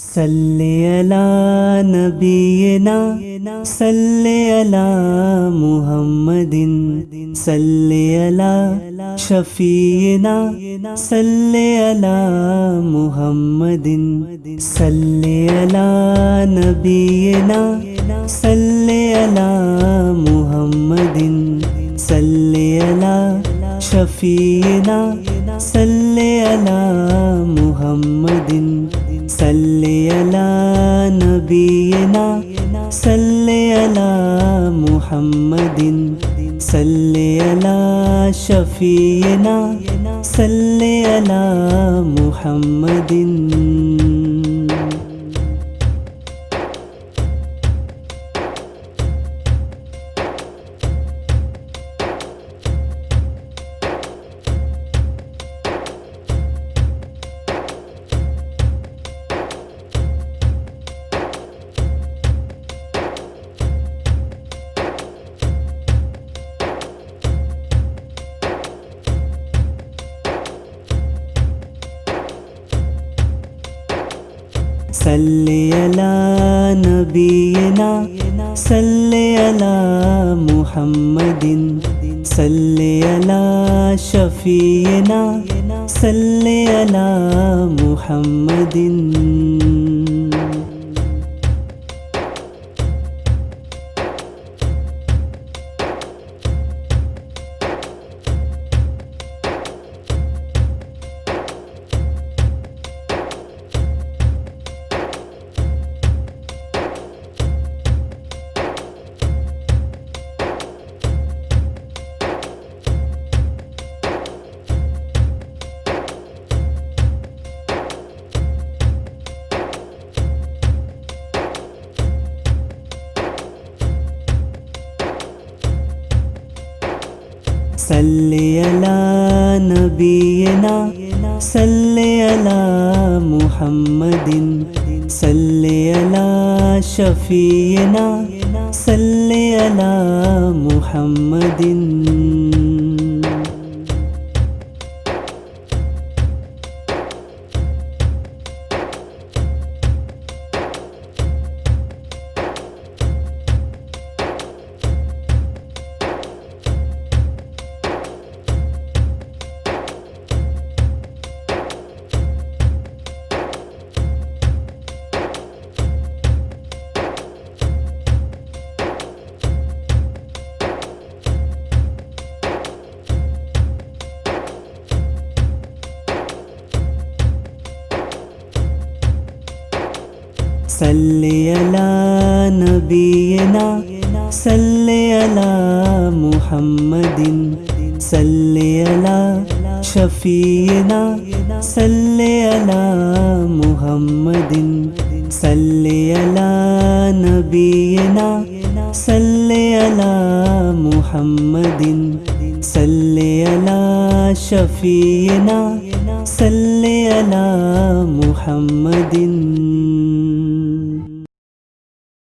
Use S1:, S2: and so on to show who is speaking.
S1: صلی علی نبینا، صلی علی محمد صلی علی شفیعنا، صلی علی محمد صلی علی نبینا، صلی علی محمد صلی علی شفیعنا، صلی علی محمد صل على نبينا صل على محمد صل على شفينا صل على محمد صل على نبينا صل على محمد صل على شفينا صل على محمد. صل على نبينا صل على محمد صل على شفينا صل على محمد. صل على نبينا صل على محمد صل على شفينا صل على محمد صل على نبينا صل على محمد صل على شفينا صل على محمد.